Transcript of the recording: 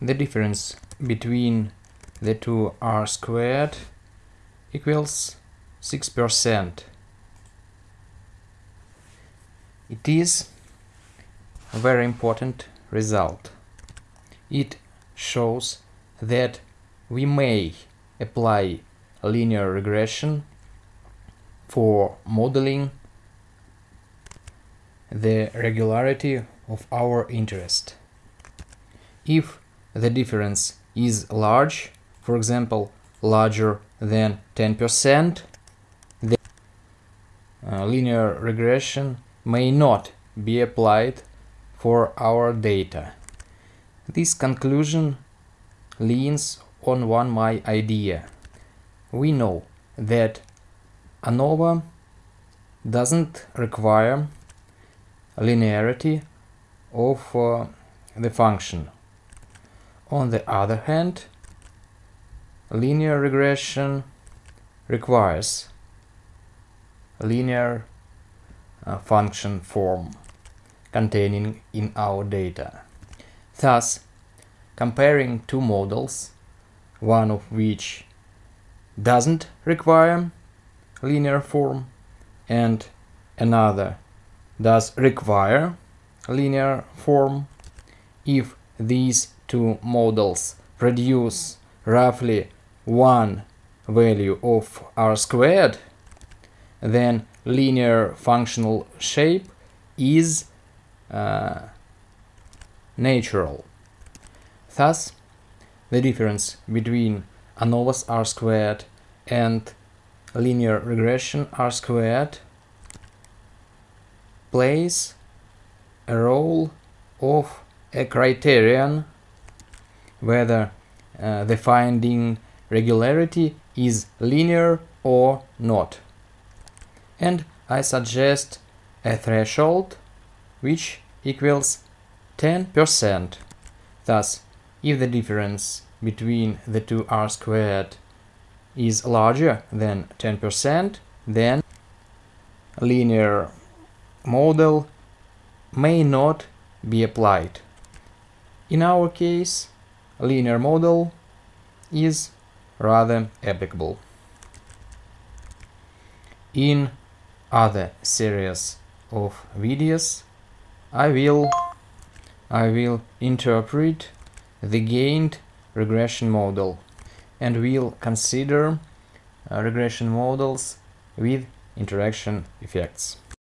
the difference between the two r squared equals 6%. It is a very important result. It shows that we may apply linear regression for modeling the regularity of our interest. If the difference is large, for example, larger than 10%, the uh, linear regression may not be applied for our data. This conclusion leans on one my idea. We know that ANOVA doesn't require linearity of uh, the function. On the other hand, linear regression requires linear uh, function form containing in our data. Thus, comparing two models, one of which doesn't require linear form and another does require linear form, if these two models produce roughly one value of r squared, then linear functional shape is uh, natural. Thus, the difference between ANOVA's r squared and linear regression r squared plays a role of a criterion whether uh, the finding regularity is linear or not. And I suggest a threshold which equals 10%. Thus, if the difference between the two r squared is larger than 10%, then linear model may not be applied. In our case, linear model is rather applicable. In other series of videos, I will I will interpret the gained regression model and will consider uh, regression models with interaction effects.